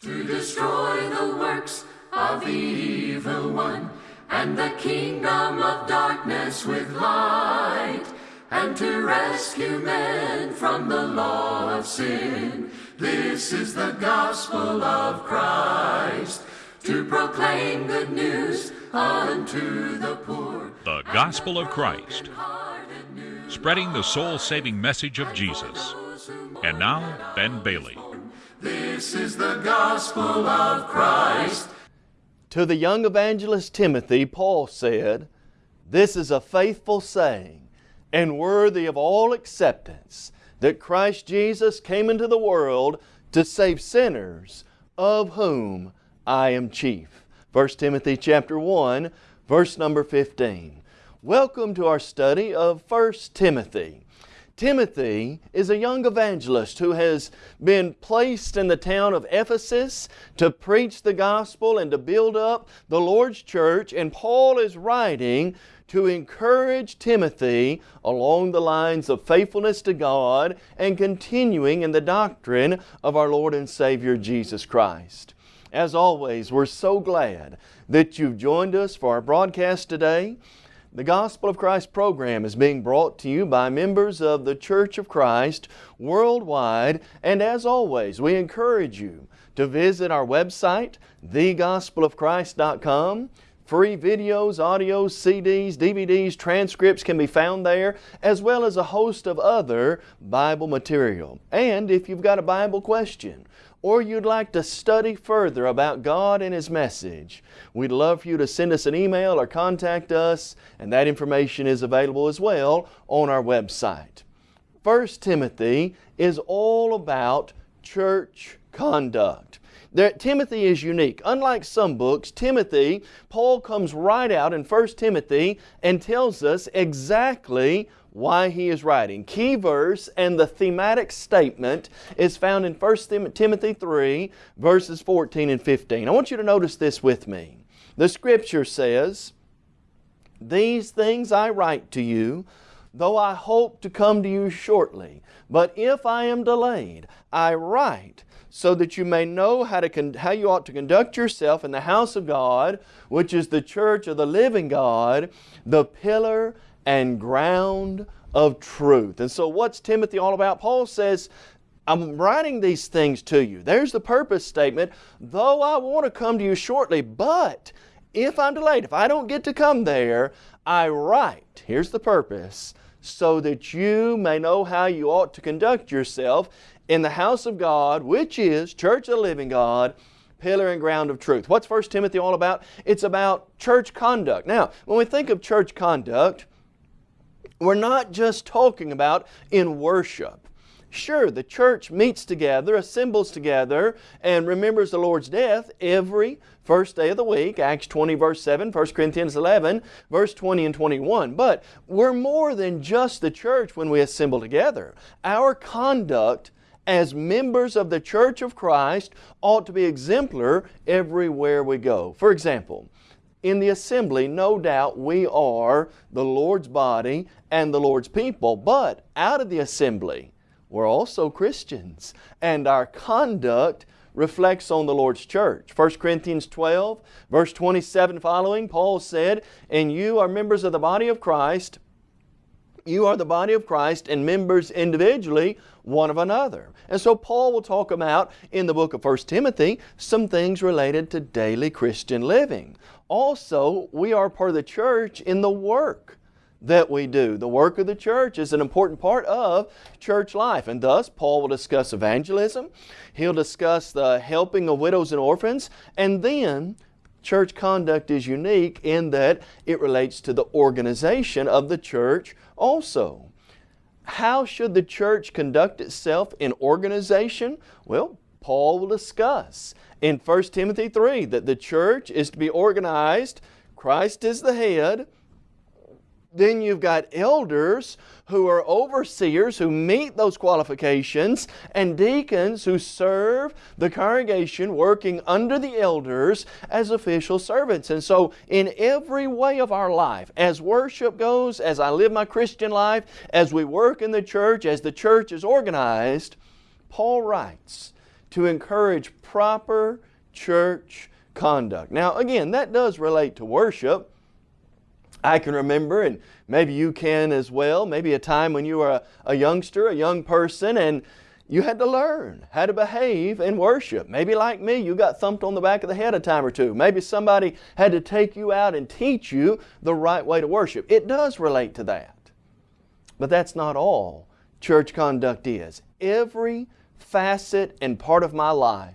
to destroy the works of the evil one and the kingdom of darkness with light and to rescue men from the law of sin. This is the gospel of Christ to proclaim good news unto the poor. The Gospel of Christ, spreading the soul saving message of Jesus. And now, Ben Bailey. This is the gospel of Christ. To the young evangelist Timothy, Paul said, This is a faithful saying and worthy of all acceptance that Christ Jesus came into the world to save sinners, of whom I am chief. 1 Timothy chapter 1, verse number 15. Welcome to our study of 1 Timothy. Timothy is a young evangelist who has been placed in the town of Ephesus to preach the gospel and to build up the Lord's church, and Paul is writing to encourage Timothy along the lines of faithfulness to God and continuing in the doctrine of our Lord and Savior Jesus Christ. As always, we're so glad that you've joined us for our broadcast today. The Gospel of Christ program is being brought to you by members of the Church of Christ worldwide, and as always, we encourage you to visit our website, thegospelofchrist.com. Free videos, audios, CDs, DVDs, transcripts can be found there, as well as a host of other Bible material. And if you've got a Bible question, or you'd like to study further about God and His message, we'd love for you to send us an email or contact us, and that information is available as well on our website. 1 Timothy is all about church conduct. There, Timothy is unique. Unlike some books, Timothy, Paul comes right out in 1 Timothy and tells us exactly why he is writing. Key verse and the thematic statement is found in 1 Timothy 3, verses 14 and 15. I want you to notice this with me. The Scripture says, These things I write to you, though I hope to come to you shortly. But if I am delayed, I write so that you may know how, to how you ought to conduct yourself in the house of God, which is the church of the living God, the pillar and ground of truth. And so what's Timothy all about? Paul says, I'm writing these things to you. There's the purpose statement. Though I want to come to you shortly, but if I'm delayed, if I don't get to come there, I write. Here's the purpose. So that you may know how you ought to conduct yourself in the house of God, which is church of the living God, pillar and ground of truth. What's 1 Timothy all about? It's about church conduct. Now, when we think of church conduct, we're not just talking about in worship. Sure, the church meets together, assembles together, and remembers the Lord's death every first day of the week, Acts 20 verse 7, 1 Corinthians 11 verse 20 and 21. But we're more than just the church when we assemble together. Our conduct as members of the Church of Christ ought to be exemplar everywhere we go. For example, in the assembly, no doubt we are the Lord's body and the Lord's people, but out of the assembly, we're also Christians, and our conduct reflects on the Lord's church. 1 Corinthians 12, verse 27 following, Paul said, And you are members of the body of Christ, you are the body of Christ and members individually one of another. And so Paul will talk about in the book of 1 Timothy some things related to daily Christian living. Also, we are part of the church in the work that we do. The work of the church is an important part of church life and thus Paul will discuss evangelism, he'll discuss the helping of widows and orphans, and then church conduct is unique in that it relates to the organization of the church also. How should the church conduct itself in organization? Well, Paul will discuss in 1 Timothy 3 that the church is to be organized, Christ is the head, then you've got elders who are overseers who meet those qualifications and deacons who serve the congregation working under the elders as official servants. And so in every way of our life, as worship goes, as I live my Christian life, as we work in the church, as the church is organized, Paul writes, to encourage proper church conduct. Now, again, that does relate to worship. I can remember, and maybe you can as well, maybe a time when you were a, a, youngster, a young person, and you had to learn how to behave in worship. Maybe like me, you got thumped on the back of the head a time or two. Maybe somebody had to take you out and teach you the right way to worship. It does relate to that. But that's not all church conduct is. Every facet and part of my life,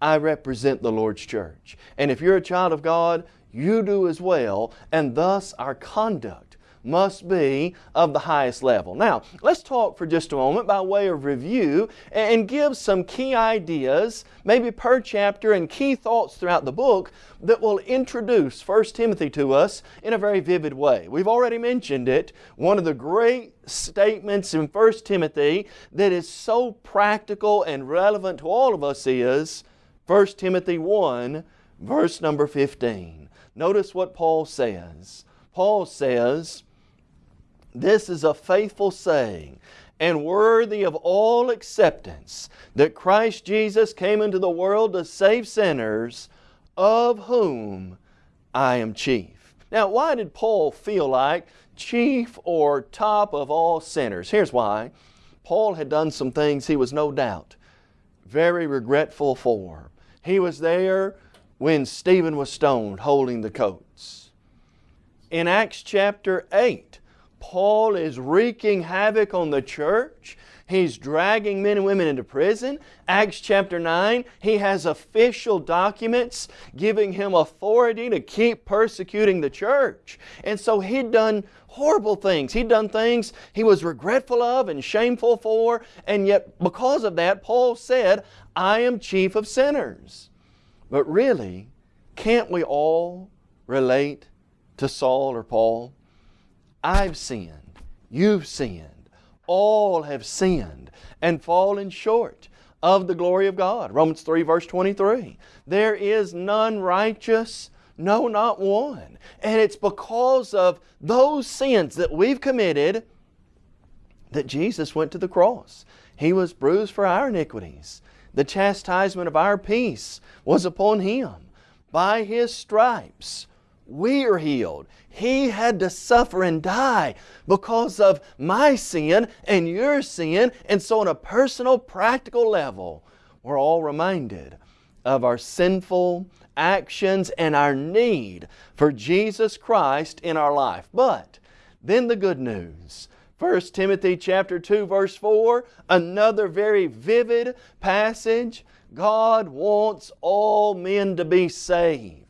I represent the Lord's church. And if you're a child of God, you do as well, and thus our conduct must be of the highest level. Now, let's talk for just a moment by way of review and give some key ideas, maybe per chapter, and key thoughts throughout the book that will introduce 1 Timothy to us in a very vivid way. We've already mentioned it. One of the great statements in 1 Timothy that is so practical and relevant to all of us is 1 Timothy 1, verse number 15. Notice what Paul says. Paul says, this is a faithful saying and worthy of all acceptance that Christ Jesus came into the world to save sinners, of whom I am chief. Now, why did Paul feel like chief or top of all sinners? Here's why. Paul had done some things he was no doubt very regretful for. He was there when Stephen was stoned holding the coats. In Acts chapter 8, Paul is wreaking havoc on the church. He's dragging men and women into prison. Acts chapter 9, he has official documents giving him authority to keep persecuting the church. And so he'd done horrible things. He'd done things he was regretful of and shameful for, and yet because of that, Paul said, I am chief of sinners. But really, can't we all relate to Saul or Paul? I've sinned, you've sinned, all have sinned and fallen short of the glory of God. Romans 3 verse 23. There is none righteous, no not one. And it's because of those sins that we've committed that Jesus went to the cross. He was bruised for our iniquities. The chastisement of our peace was upon Him. By His stripes we are healed. He had to suffer and die because of my sin and your sin. And so, on a personal, practical level, we're all reminded of our sinful actions and our need for Jesus Christ in our life. But then the good news. 1 Timothy chapter 2 verse 4, another very vivid passage. God wants all men to be saved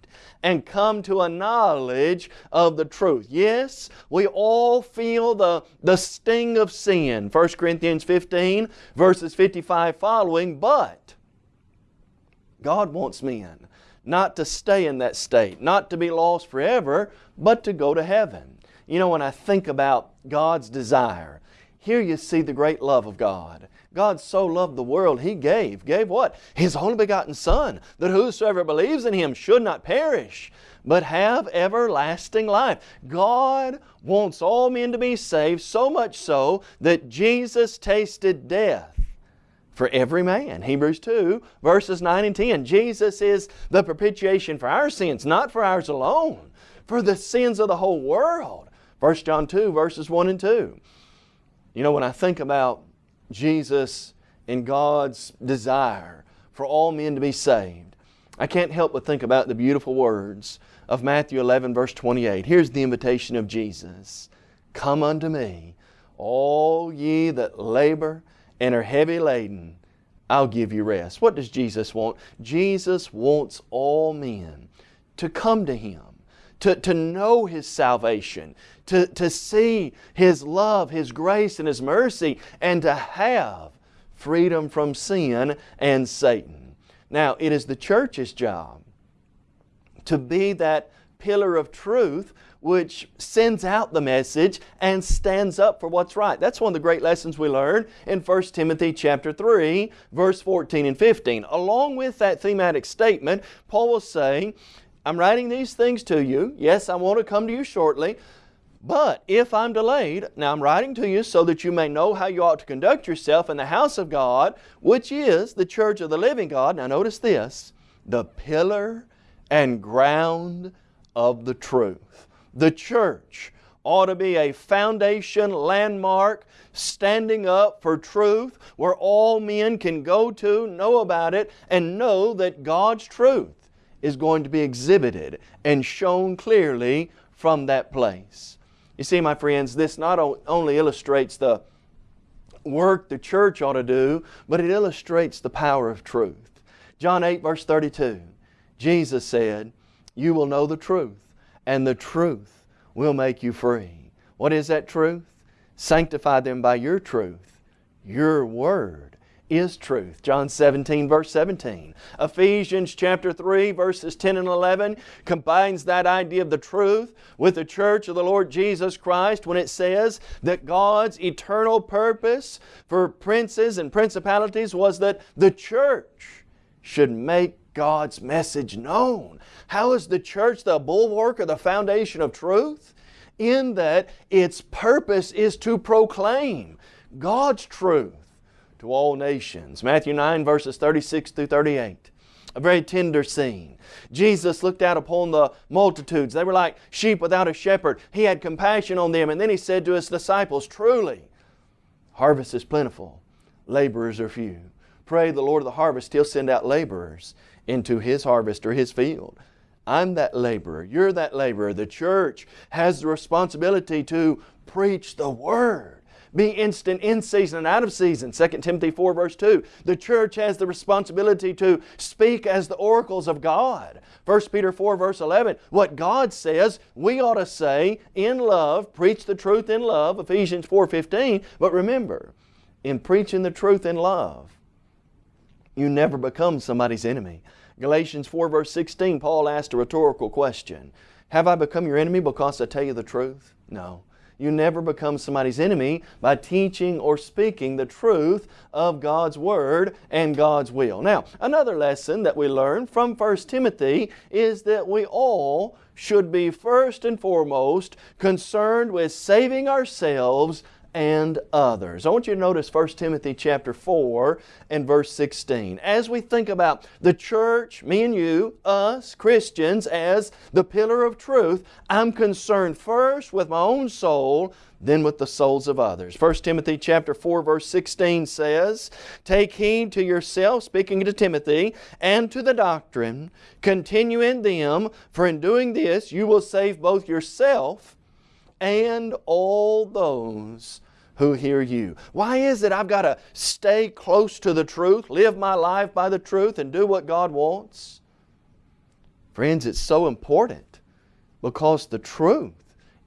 and come to a knowledge of the truth. Yes, we all feel the, the sting of sin, 1 Corinthians 15 verses 55 following, but God wants men not to stay in that state, not to be lost forever, but to go to heaven. You know, when I think about God's desire, here you see the great love of God. God so loved the world, He gave. Gave what? His only begotten Son, that whosoever believes in Him should not perish, but have everlasting life. God wants all men to be saved, so much so that Jesus tasted death for every man. Hebrews 2, verses 9 and 10. Jesus is the propitiation for our sins, not for ours alone, for the sins of the whole world. 1 John 2, verses 1 and 2. You know, when I think about Jesus and God's desire for all men to be saved, I can't help but think about the beautiful words of Matthew 11 verse 28. Here's the invitation of Jesus. Come unto me, all ye that labor and are heavy laden, I'll give you rest. What does Jesus want? Jesus wants all men to come to Him, to, to know His salvation, to, to see His love, His grace, and His mercy, and to have freedom from sin and Satan. Now, it is the church's job to be that pillar of truth which sends out the message and stands up for what's right. That's one of the great lessons we learn in 1 Timothy chapter 3, verse 14 and 15. Along with that thematic statement, Paul will say, I'm writing these things to you. Yes, I want to come to you shortly, But if I'm delayed, now I'm writing to you so that you may know how you ought to conduct yourself in the house of God, which is the church of the living God. Now notice this, the pillar and ground of the truth. The church ought to be a foundation landmark standing up for truth where all men can go to, know about it, and know that God's truth is going to be exhibited and shown clearly from that place. You see, my friends, this not only illustrates the work the church ought to do, but it illustrates the power of truth. John 8 verse 32, Jesus said, You will know the truth, and the truth will make you free. What is that truth? Sanctify them by your truth. Your word is truth. John 17 verse 17. Ephesians chapter 3 verses 10 and 11 combines that idea of the truth with the church of the Lord Jesus Christ when it says that God's eternal purpose for princes and principalities was that the church should make God's message known. How is the church the bulwark or the foundation of truth? In that its purpose is to proclaim God's truth to all nations. Matthew 9 verses 36 through 38. A very tender scene. Jesus looked out upon the multitudes. They were like sheep without a shepherd. He had compassion on them and then He said to His disciples, Truly, harvest is plentiful, laborers are few. Pray the Lord of the harvest, He'll send out laborers into His harvest or His field. I'm that laborer. You're that laborer. The church has the responsibility to preach the Word. Be instant in season and out of season. 2 Timothy 4 verse 2. The church has the responsibility to speak as the oracles of God. 1 Peter 4 verse 11. What God says, we ought to say in love, preach the truth in love, Ephesians 4 15. But remember, in preaching the truth in love, you never become somebody's enemy. Galatians 4 verse 16, Paul asked a rhetorical question. Have I become your enemy because I tell you the truth? No. You never become somebody's enemy by teaching or speaking the truth of God's Word and God's will. Now, another lesson that we learn from 1 Timothy is that we all should be first and foremost concerned with saving ourselves and others. I want you to notice 1 Timothy chapter 4 and verse 16. As we think about the church, me and you, us, Christians, as the pillar of truth, I'm concerned first with my own soul, then with the souls of others. 1 Timothy chapter 4 verse 16 says, Take heed to yourself, speaking to Timothy, and to the doctrine, continue in them, for in doing this you will save both yourself and all those who hear you. Why is it I've got to stay close to the truth, live my life by the truth, and do what God wants? Friends, it's so important because the truth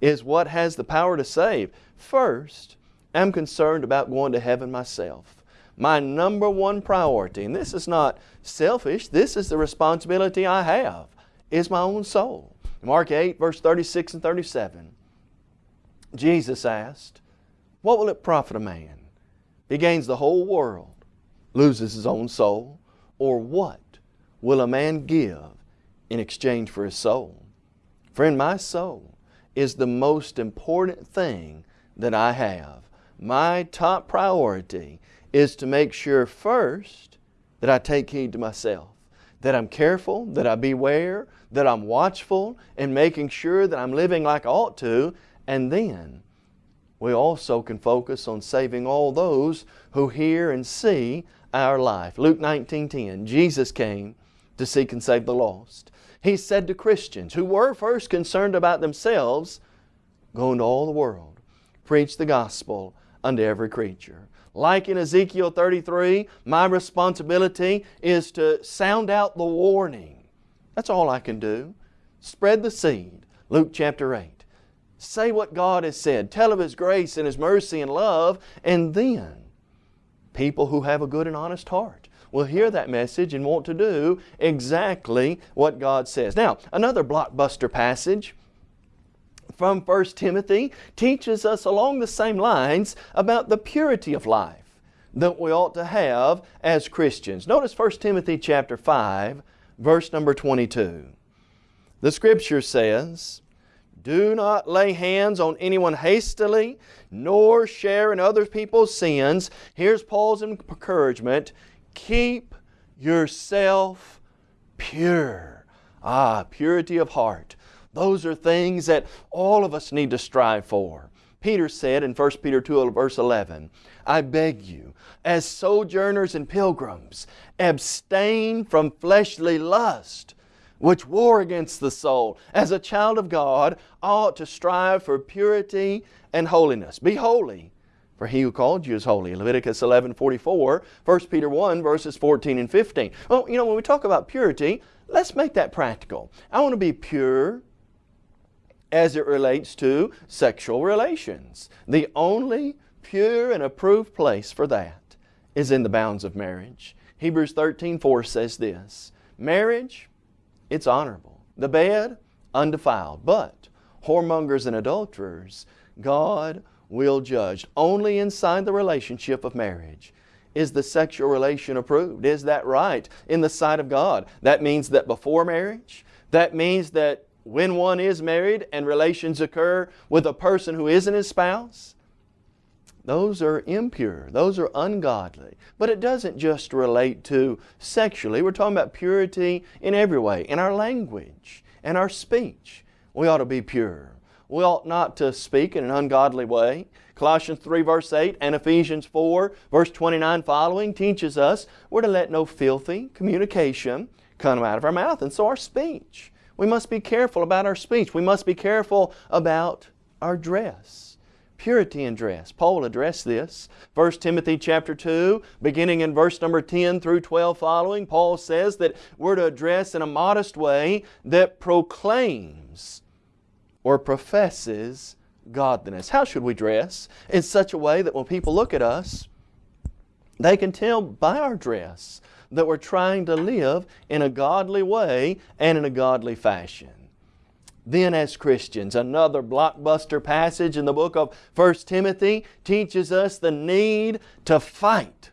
is what has the power to save. First, I'm concerned about going to heaven myself. My number one priority, and this is not selfish, this is the responsibility I have, is my own soul. Mark 8, verse 36 and 37, Jesus asked, what will it profit a man? He gains the whole world, loses his own soul, or what will a man give in exchange for his soul? Friend, my soul is the most important thing that I have. My top priority is to make sure first that I take heed to myself, that I'm careful, that I beware, that I'm watchful, and making sure that I'm living like I ought to, and then we also can focus on saving all those who hear and see our life. Luke 19.10, Jesus came to seek and save the lost. He said to Christians who were first concerned about themselves, go into all the world, preach the gospel unto every creature. Like in Ezekiel 33, my responsibility is to sound out the warning. That's all I can do. Spread the seed. Luke chapter 8. Say what God has said. Tell of His grace and His mercy and love. And then people who have a good and honest heart will hear that message and want to do exactly what God says. Now, another blockbuster passage from 1 Timothy teaches us along the same lines about the purity of life that we ought to have as Christians. Notice 1 Timothy chapter 5, verse number 22. The Scripture says, Do not lay hands on anyone hastily, nor share in other people's sins. Here's Paul's encouragement keep yourself pure. Ah, purity of heart. Those are things that all of us need to strive for. Peter said in 1 Peter 2 verse 11, I beg you, as sojourners and pilgrims, abstain from fleshly lust, which war against the soul. As a child of God, ought to strive for purity and holiness. Be holy, for he who called you is holy. Leviticus 11, 44, 1 Peter 1, verses 14 and 15. Well, you know, when we talk about purity, let's make that practical. I want to be pure as it relates to sexual relations. The only pure and approved place for that is in the bounds of marriage. Hebrews 13, 4 says this, Marriage, it's honorable. The bed, undefiled. But whoremongers and adulterers, God will judge. Only inside the relationship of marriage is the sexual relation approved. Is that right in the sight of God? That means that before marriage, that means that when one is married and relations occur with a person who isn't his spouse, those are impure. Those are ungodly. But it doesn't just relate to sexually. We're talking about purity in every way. In our language and our speech, we ought to be pure. We ought not to speak in an ungodly way. Colossians 3 verse 8 and Ephesians 4 verse 29 following teaches us we're to let no filthy communication come out of our mouth. And so our speech. We must be careful about our speech. We must be careful about our dress purity in dress. Paul addressed this. 1 Timothy chapter 2, beginning in verse number 10 through 12 following, Paul says that we're to dress in a modest way that proclaims or professes godliness. How should we dress? In such a way that when people look at us, they can tell by our dress that we're trying to live in a godly way and in a godly fashion then as Christians. Another blockbuster passage in the book of 1 Timothy teaches us the need to fight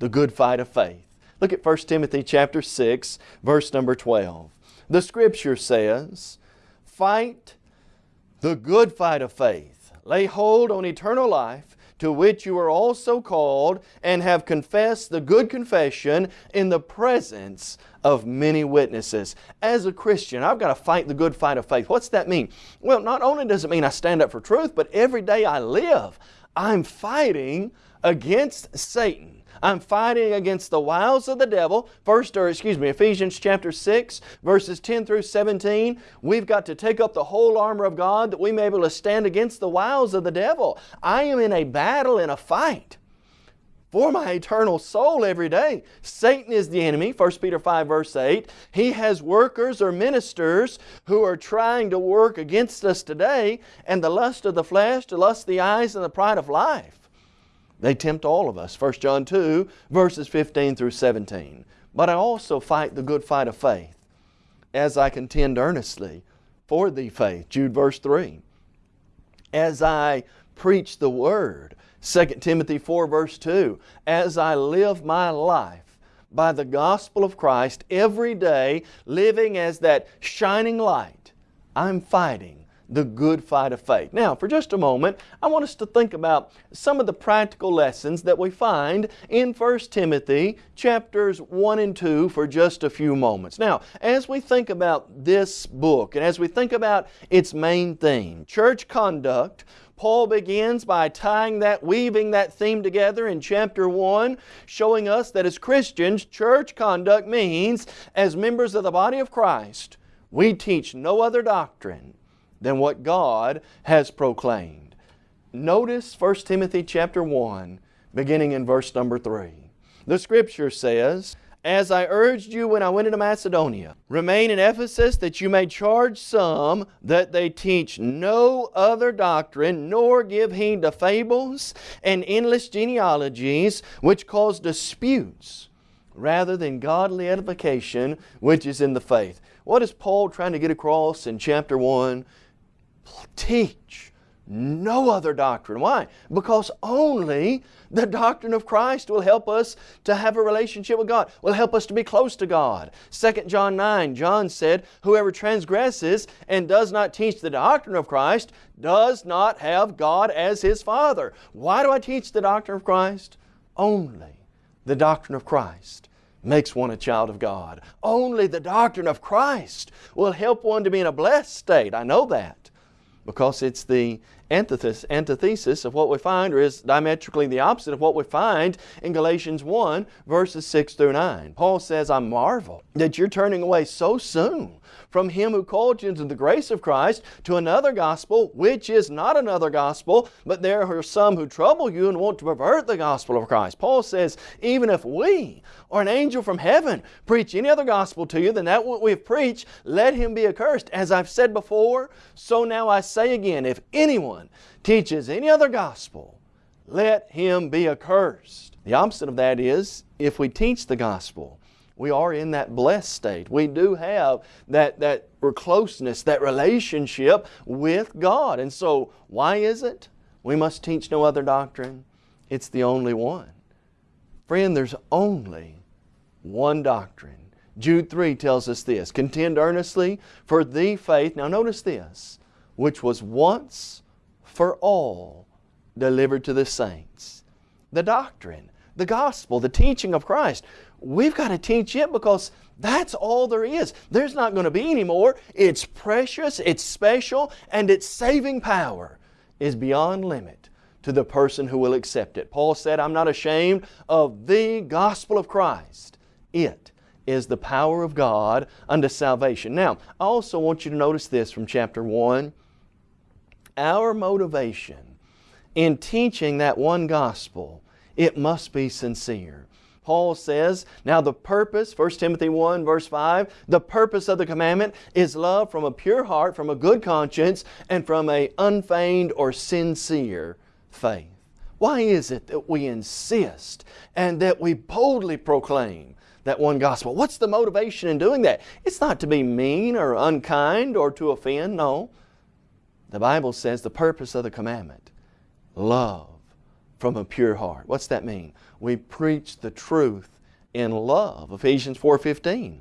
the good fight of faith. Look at 1 Timothy chapter 6, verse number 12. The Scripture says, Fight the good fight of faith. Lay hold on eternal life, to which you are also called, and have confessed the good confession in the presence of many witnesses. As a Christian, I've got to fight the good fight of faith. What's that mean? Well, not only does it mean I stand up for truth, but every day I live, I'm fighting against Satan. I'm fighting against the wiles of the devil. First, or excuse me, Ephesians chapter 6, verses 10 through 17. We've got to take up the whole armor of God that we may be able to stand against the wiles of the devil. I am in a battle, in a fight for my eternal soul every day. Satan is the enemy, 1 Peter 5 verse 8. He has workers or ministers who are trying to work against us today and the lust of the flesh, the lust of the eyes, and the pride of life. They tempt all of us, 1 John 2 verses 15 through 17. But I also fight the good fight of faith as I contend earnestly for thee faith, Jude verse 3. As I preach the Word, 2 Timothy 4 verse 2, as I live my life by the gospel of Christ every day, living as that shining light, I'm fighting the good fight of faith. Now, for just a moment, I want us to think about some of the practical lessons that we find in 1 Timothy chapters 1 and 2 for just a few moments. Now, as we think about this book and as we think about its main theme, church conduct, Paul begins by tying that, weaving that theme together in chapter 1, showing us that as Christians, church conduct means, as members of the body of Christ, we teach no other doctrine than what God has proclaimed. Notice 1 Timothy chapter 1, beginning in verse number 3. The Scripture says, as I urged you when I went into Macedonia. Remain in Ephesus that you may charge some that they teach no other doctrine, nor give heed to fables and endless genealogies, which cause disputes, rather than godly edification, which is in the faith. What is Paul trying to get across in chapter 1? Teach no other doctrine. Why? Because only the doctrine of Christ will help us to have a relationship with God, will help us to be close to God. 2 John 9, John said, Whoever transgresses and does not teach the doctrine of Christ does not have God as his Father. Why do I teach the doctrine of Christ? Only the doctrine of Christ makes one a child of God. Only the doctrine of Christ will help one to be in a blessed state. I know that because it's the antithesis, antithesis of what we find, or is diametrically the opposite of what we find in Galatians 1, verses 6 through 9. Paul says, I marvel that you're turning away so soon from Him who called you into the grace of Christ to another gospel, which is not another gospel, but there are some who trouble you and want to pervert the gospel of Christ. Paul says, even if we or an angel from heaven preach any other gospel to you than that what we have preached, let him be accursed. As I've said before, so now I say again, if anyone teaches any other gospel, let him be accursed. The opposite of that is, if we teach the gospel, we are in that blessed state. We do have that, that closeness, that relationship with God. And so, why is it? We must teach no other doctrine. It's the only one. Friend, there's only one doctrine. Jude 3 tells us this Contend earnestly for the faith, now notice this, which was once for all delivered to the saints. The doctrine, the gospel, the teaching of Christ. We've got to teach it because that's all there is. There's not going to be any more. It's precious, it's special, and its saving power is beyond limit to the person who will accept it. Paul said, I'm not ashamed of the gospel of Christ. It is the power of God unto salvation. Now, I also want you to notice this from chapter 1. Our motivation in teaching that one gospel, it must be sincere. Paul says, now the purpose, 1 Timothy 1 verse 5, the purpose of the commandment is love from a pure heart, from a good conscience, and from a unfeigned or sincere faith. Why is it that we insist and that we boldly proclaim that one gospel? What's the motivation in doing that? It's not to be mean or unkind or to offend, no. The Bible says the purpose of the commandment, love from a pure heart. What's that mean? We preach the truth in love. Ephesians 4.15.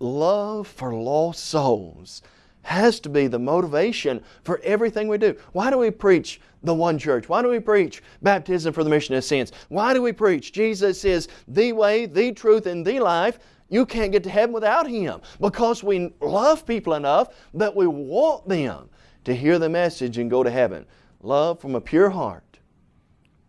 Love for lost souls has to be the motivation for everything we do. Why do we preach the one church? Why do we preach baptism for the remission of sins? Why do we preach Jesus is the way, the truth, and the life? You can't get to heaven without Him because we love people enough that we want them to hear the message and go to heaven. Love from a pure heart,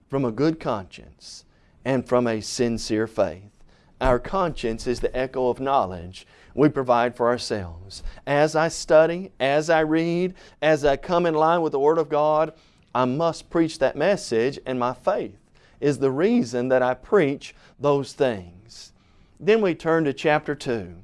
from a good conscience, and from a sincere faith. Our conscience is the echo of knowledge we provide for ourselves. As I study, as I read, as I come in line with the Word of God, I must preach that message, and my faith is the reason that I preach those things. Then we turn to chapter 2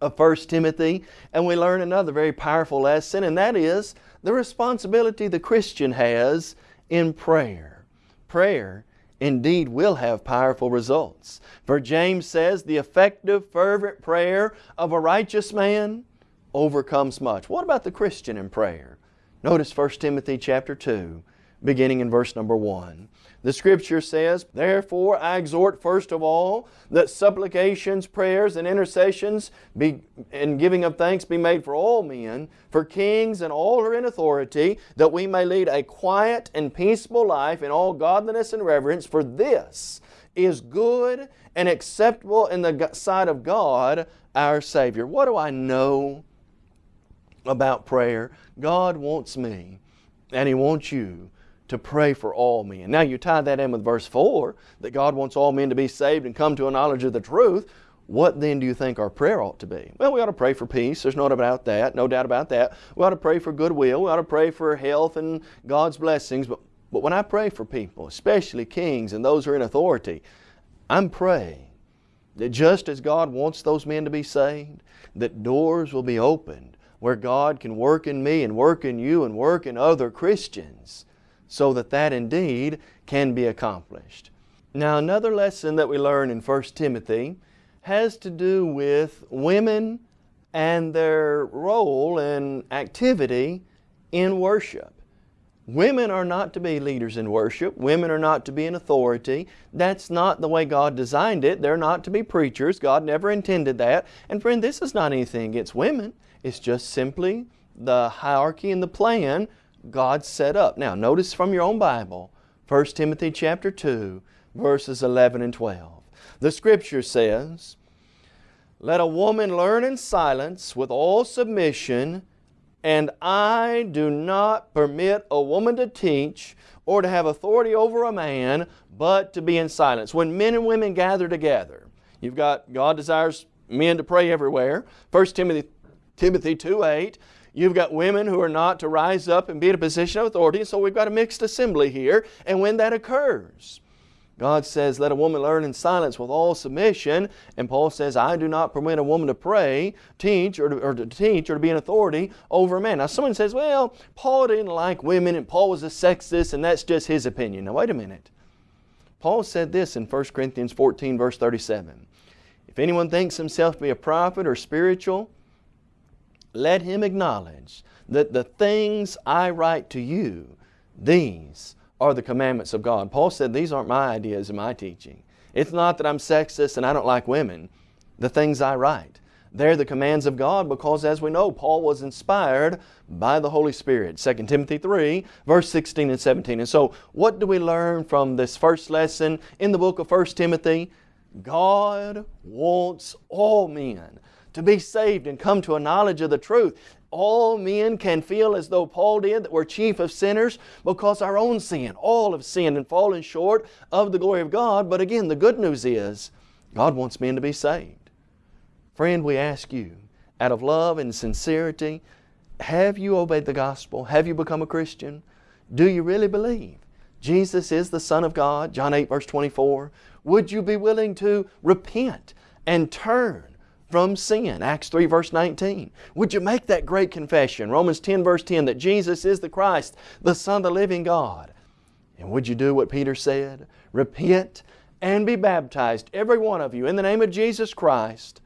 of 1 Timothy, and we learn another very powerful lesson, and that is the responsibility the Christian has in prayer. Prayer indeed will have powerful results. For James says, the effective, fervent prayer of a righteous man overcomes much. What about the Christian in prayer? Notice 1 Timothy chapter 2, beginning in verse number 1. The Scripture says, Therefore I exhort first of all that supplications, prayers, and intercessions be, and giving of thanks be made for all men, for kings and all who are in authority, that we may lead a quiet and peaceable life in all godliness and reverence, for this is good and acceptable in the sight of God our Savior. What do I know about prayer? God wants me and He wants you to pray for all men. Now you tie that in with verse 4 that God wants all men to be saved and come to a knowledge of the truth. What then do you think our prayer ought to be? Well, we ought to pray for peace. There's no doubt about that. No doubt about that. We ought to pray for goodwill. We ought to pray for health and God's blessings. But, but when I pray for people, especially kings and those who are in authority, I'm praying that just as God wants those men to be saved, that doors will be opened where God can work in me and work in you and work in other Christians so that that indeed can be accomplished. Now another lesson that we learn in 1 Timothy has to do with women and their role and activity in worship. Women are not to be leaders in worship. Women are not to be in authority. That's not the way God designed it. They're not to be preachers. God never intended that. And friend, this is not anything against women. It's just simply the hierarchy and the plan God set up. Now, notice from your own Bible, 1 Timothy chapter 2, verses 11 and 12. The Scripture says, Let a woman learn in silence with all submission, and I do not permit a woman to teach or to have authority over a man, but to be in silence. When men and women gather together, you've got God desires men to pray everywhere. 1 Timothy, Timothy 2 8, You've got women who are not to rise up and be in a position of authority, so we've got a mixed assembly here. And when that occurs, God says, let a woman learn in silence with all submission. And Paul says, I do not permit a woman to pray, teach, or to, or to teach, or to be an authority over a man. Now someone says, well, Paul didn't like women and Paul was a sexist and that's just his opinion. Now wait a minute. Paul said this in 1 Corinthians 14 verse 37. If anyone thinks himself to be a prophet or spiritual, let him acknowledge that the things I write to you, these are the commandments of God. Paul said these aren't my ideas and my teaching. It's not that I'm sexist and I don't like women. The things I write. They're the commands of God because as we know, Paul was inspired by the Holy Spirit. 2 Timothy 3, verse 16 and 17. And so what do we learn from this first lesson in the book of 1 Timothy? God wants all men to be saved and come to a knowledge of the truth. All men can feel as though Paul did that we're chief of sinners because our own sin, all have sinned and fallen short of the glory of God. But again, the good news is God wants men to be saved. Friend, we ask you, out of love and sincerity, have you obeyed the gospel? Have you become a Christian? Do you really believe Jesus is the Son of God? John 8 verse 24. Would you be willing to repent and turn from sin. Acts 3 verse 19. Would you make that great confession, Romans 10 verse 10, that Jesus is the Christ, the Son of the living God? And would you do what Peter said? Repent and be baptized, every one of you, in the name of Jesus Christ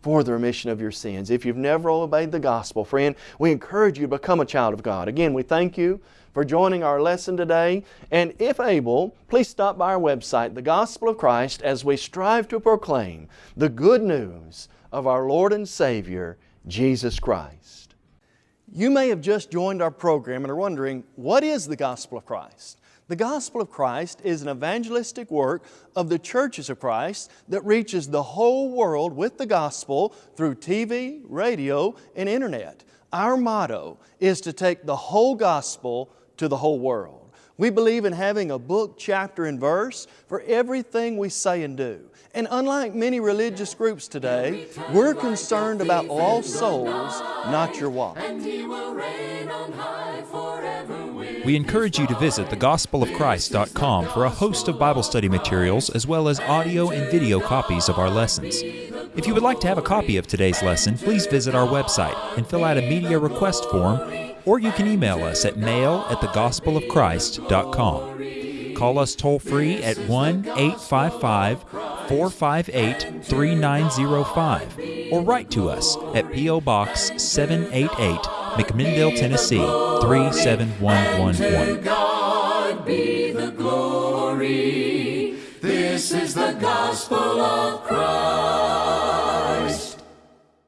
for the remission of your sins. If you've never obeyed the gospel, friend, we encourage you to become a child of God. Again, we thank you for joining our lesson today. And if able, please stop by our website, The Gospel of Christ, as we strive to proclaim the good news of our Lord and Savior, Jesus Christ. You may have just joined our program and are wondering, what is the Gospel of Christ? The Gospel of Christ is an evangelistic work of the churches of Christ that reaches the whole world with the Gospel through TV, radio, and Internet. Our motto is to take the whole Gospel to the whole world. We believe in having a book, chapter, and verse for everything we say and do. And unlike many religious groups today, we're concerned about lost souls, not your wallet. We encourage you to visit thegospelofchrist.com for a host of Bible study materials as well as audio and video copies of our lessons. If you would like to have a copy of today's lesson, please visit our website and fill out a media request form, or you can email us at mail at thegospelofchrist.com. Call us toll free at 1 855 458 3905 or write to us at P.O. Box 788, McMinnville, Tennessee 37111. God be the glory. This is the gospel of Christ.